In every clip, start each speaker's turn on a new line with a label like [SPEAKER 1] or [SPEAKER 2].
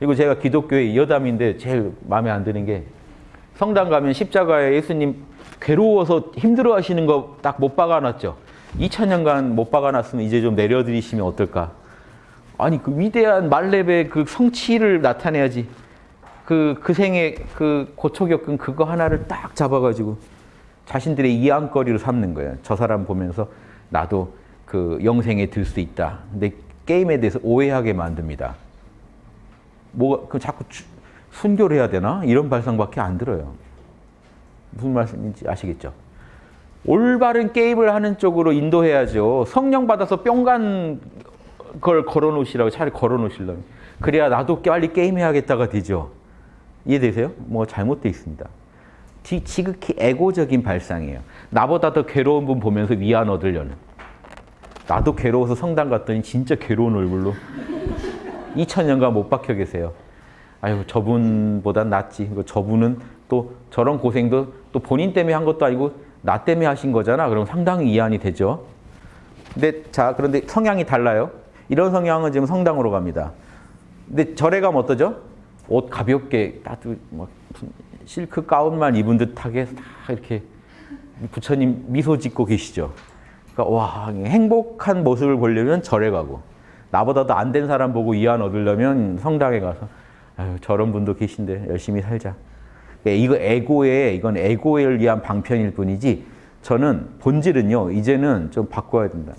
[SPEAKER 1] 그리고 제가 기독교의 여담인데 제일 마음에 안 드는 게 성당 가면 십자가에 예수님 괴로워서 힘들어 하시는 거 딱 못 박아놨죠. 2000년간 못 박아놨으면 이제 좀 내려드리시면 어떨까. 아니 그 위대한 말렙의 그 성취를 나타내야지. 그, 그 생에 그 고초 겪은 그거 하나를 딱 잡아가지고 자신들의 이안거리로 삼는 거예요. 저 사람 보면서 나도 그 영생에 들 수 있다. 근데 게임에 대해서 오해하게 만듭니다. 뭐, 그 자꾸 주, 순교를 해야 되나? 이런 발상밖에 안 들어요. 무슨 말씀인지 아시겠죠? 올바른 게임을 하는 쪽으로 인도해야죠. 성령 받아서 뿅간 걸 걸어 놓으시라고 차라리 걸어 놓으시려면. 그래야 나도 빨리 게임해야겠다가 되죠. 이해되세요? 뭐 잘못되어 있습니다. 지극히 에고적인 발상이에요. 나보다 더 괴로운 분 보면서 위안 얻으려는. 나도 괴로워서 성당 갔더니 진짜 괴로운 얼굴로 2000년간 못 박혀 계세요. 아유 저분보단 낫지. 저분은 또 저런 고생도 또 본인 때문에 한 것도 아니고 나 때문에 하신 거잖아. 그럼 상당히 이해이 되죠. 근데 자 그런데 성향이 달라요. 이런 성향은 지금 성당으로 갑니다. 근데 절에 가면 어떠죠? 옷 가볍게 따뜻 뭐 실크 가운만 입은 듯하게 다 이렇게 부처님 미소 짓고 계시죠. 그러니까 와 행복한 모습을 보려면 절에 가고 나보다도 안 된 사람 보고 이안 얻으려면 성당에 가서 아유 저런 분도 계신데 열심히 살자. 그러니까 이거 에고에 이건 에고를 위한 방편일 뿐이지 저는 본질은요 이제는 좀 바꿔야 된다.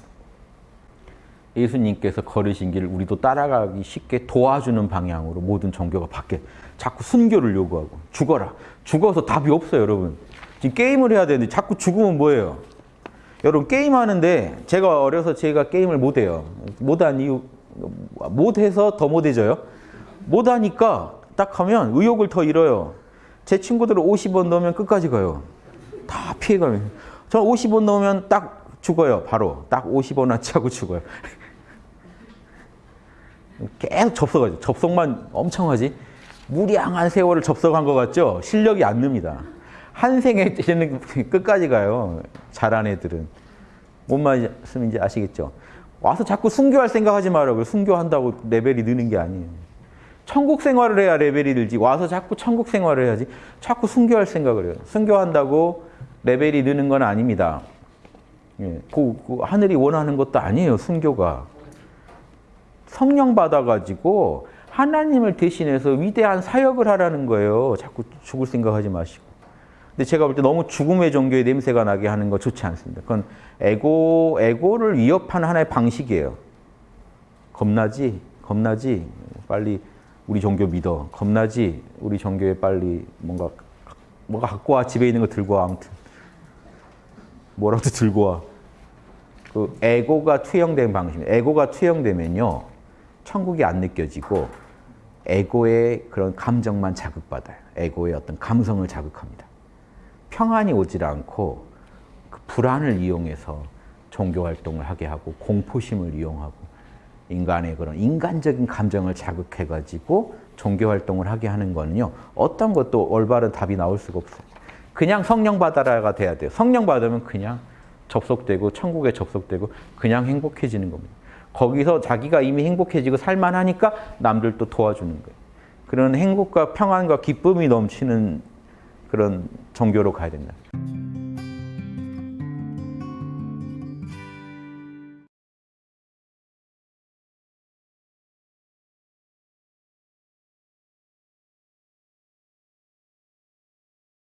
[SPEAKER 1] 예수님께서 걸으신 길을 우리도 따라가기 쉽게 도와주는 방향으로 모든 종교가 바뀌어. 자꾸 순교를 요구하고 죽어라. 죽어서 답이 없어요, 여러분. 지금 게임을 해야 되는데 자꾸 죽으면 뭐예요? 여러분 게임하는데 제가 어려서 제가 게임을 못해요. 못한 이유 못해서 더 못해져요. 못하니까 딱 하면 의욕을 더 잃어요. 제 친구들은 50원 넣으면 끝까지 가요. 다 피해가면. 저는 50원 넣으면 딱 죽어요. 바로. 딱 50원어치 하고 죽어요. 계속 접속하죠. 접속만 엄청 하지. 무량한 세월을 접속한 것 같죠? 실력이 안 늡니다. 한 생에 끝까지 가요. 잘한 애들은. 뭔 말씀인지 아시겠죠? 와서 자꾸 순교할 생각하지 말라고요. 순교한다고 레벨이 느는 게 아니에요. 천국 생활을 해야 레벨이 늘지. 와서 자꾸 천국 생활을 해야지. 자꾸 순교할 생각을 해요. 순교한다고 레벨이 느는 건 아닙니다. 예, 그, 그 하늘이 원하는 것도 아니에요. 순교가. 성령 받아가지고 하나님을 대신해서 위대한 사역을 하라는 거예요. 자꾸 죽을 생각하지 마시고. 근데 제가 볼 때 너무 죽음의 종교의 냄새가 나게 하는 거 좋지 않습니다. 그건 에고, 에고를 위협하는 하나의 방식이에요. 겁나지? 겁나지? 빨리 우리 종교 믿어. 겁나지? 우리 종교에 빨리 뭔가, 뭔가 갖고 와. 집에 있는 거 들고 와. 아무튼. 뭐라도 들고 와. 그 에고가 투영된 방식입니다. 에고가 투영되면요. 천국이 안 느껴지고 에고의 그런 감정만 자극받아요. 에고의 어떤 감성을 자극합니다. 평안이 오질 않고 그 불안을 이용해서 종교 활동을 하게 하고 공포심을 이용하고 인간의 그런 인간적인 감정을 자극해가지고 종교 활동을 하게 하는 거는요. 어떤 것도 올바른 답이 나올 수가 없어요. 그냥 성령 받아라가 돼야 돼요. 성령 받으면 그냥 접속되고 천국에 접속되고 그냥 행복해지는 겁니다. 거기서 자기가 이미 행복해지고 살만하니까 남들도 도와주는 거예요. 그런 행복과 평안과 기쁨이 넘치는 그런 종교로 가야 됩니다.